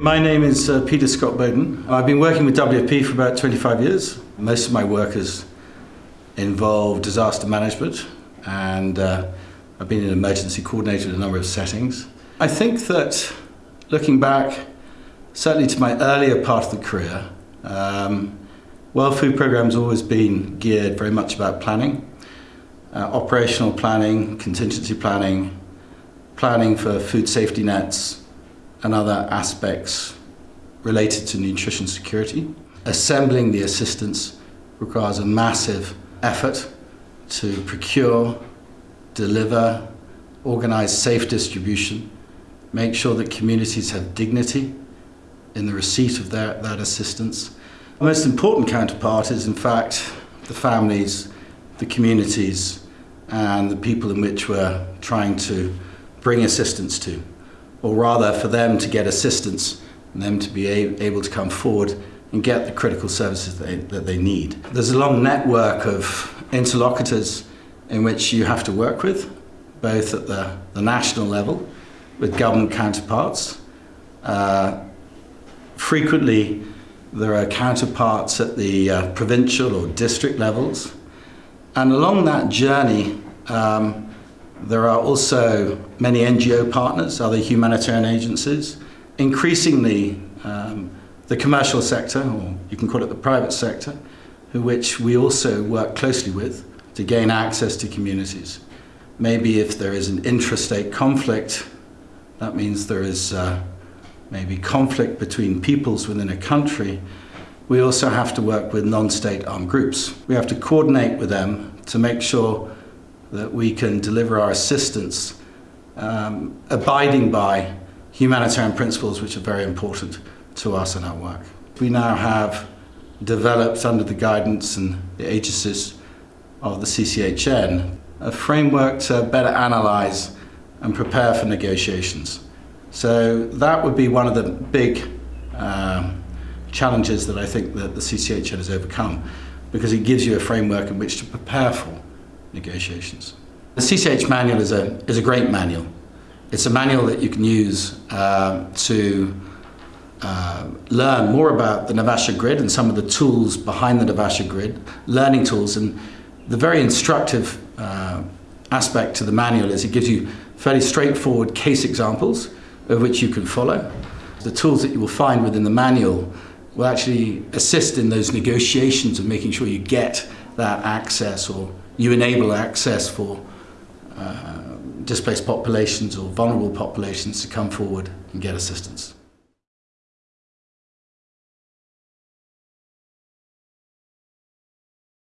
My name is uh, Peter Scott Bowden. I've been working with WFP for about 25 years. Most of my work has involved disaster management and uh, I've been an emergency coordinator in a number of settings. I think that looking back, certainly to my earlier part of the career, um, World Food Programme's always been geared very much about planning, uh, operational planning, contingency planning, planning for food safety nets and other aspects related to nutrition security. Assembling the assistance requires a massive effort to procure, deliver, organize safe distribution, make sure that communities have dignity in the receipt of their, that assistance. The most important counterpart is in fact the families, the communities and the people in which we're trying to bring assistance to, or rather for them to get assistance and them to be able to come forward and get the critical services they, that they need. There's a long network of interlocutors in which you have to work with, both at the, the national level with government counterparts. Uh, frequently, there are counterparts at the uh, provincial or district levels. And along that journey, um, there are also many NGO partners, other humanitarian agencies, increasingly um, the commercial sector, or you can call it the private sector, which we also work closely with to gain access to communities. Maybe if there is an intrastate conflict, that means there is uh, maybe conflict between peoples within a country, we also have to work with non-state armed groups. We have to coordinate with them to make sure that we can deliver our assistance um, abiding by humanitarian principles which are very important to us in our work. We now have developed under the guidance and the aegis of the CCHN a framework to better analyse and prepare for negotiations. So that would be one of the big um, challenges that I think that the CCHN has overcome because it gives you a framework in which to prepare for negotiations. The CCH manual is a, is a great manual. It's a manual that you can use uh, to uh, learn more about the Naivasha grid and some of the tools behind the Naivasha grid, learning tools. And the very instructive uh, aspect to the manual is it gives you fairly straightforward case examples of which you can follow. The tools that you will find within the manual will actually assist in those negotiations of making sure you get that access or you enable access for uh, displaced populations or vulnerable populations to come forward and get assistance.